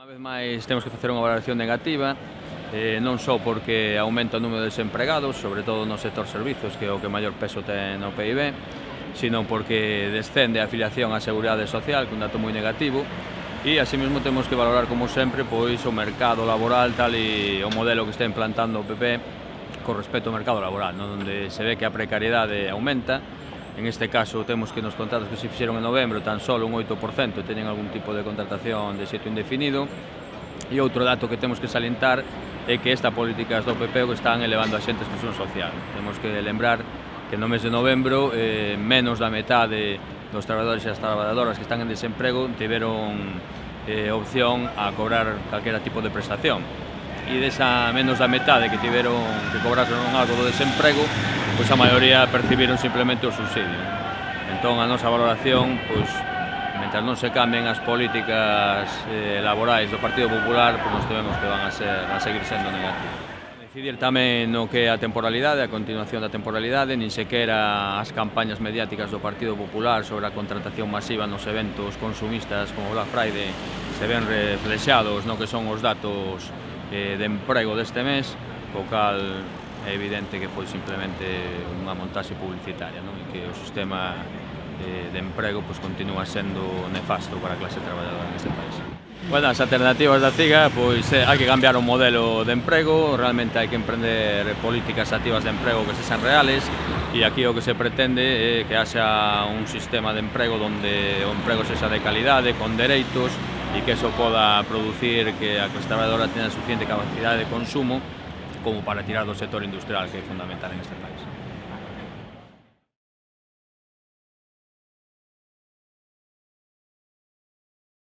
Unha vez máis temos que facer unha valoración negativa eh, non só porque aumenta o número de desempregados, sobre todo no sector servizos, que é o que maior peso ten no PIB, sino porque descende a afiliación á Seguridade Social, que é un dato moi negativo, e así mesmo temos que valorar como sempre pois o mercado laboral tal e o modelo que está implantando o PP con respecto ao mercado laboral, non? onde se ve que a precariedade aumenta En este caso temos que nos contratos que se fixeron en novembro tan solo un 8% teñen algún tipo de contratación de xeito indefinido e outro dato que temos que salientar é que esta políticas do PP que están elevando a xente a exclusión social. Temos que lembrar que no mes de novembro eh, menos da metade dos traballadores e as traballadoras que están en desemprego tiveron eh, opción a cobrar calquera tipo de prestación e desa menos da metade que tiveron que cobraron algo do desemprego, pois a maioría percibiron simplemente o subsidio. Entón a nosa valoración, pois mentras non se cambien as políticas eh, laborais do Partido Popular, pois nos tememos que van a, ser, a seguir sendo negativas. Decidir tamén no que a temporalidade, a continuación da temporalidade, nin sequera as campañas mediáticas do Partido Popular sobre a contratación masiva nos eventos consumistas como Black Friday se ven reflexados no que son os datos eh, de emprego deste mes, co cal é evidente que foi simplemente unha montaxe publicitaria, non? e que o sistema de, de emprego pois, continúa sendo nefasto para a clase traballadora neste país. Bueno, as alternativas da CIGA, pois eh, hai que cambiar o modelo de emprego, realmente hai que emprender políticas activas de emprego que sexan reales e aquí o que se pretende é que haxa un sistema de emprego onde o emprego sexa de calidade, con dereitos, e que eso poda producir que a clase traballadora tenha suficiente capacidade de consumo como para tirar do sector industrial que é fundamental en este país.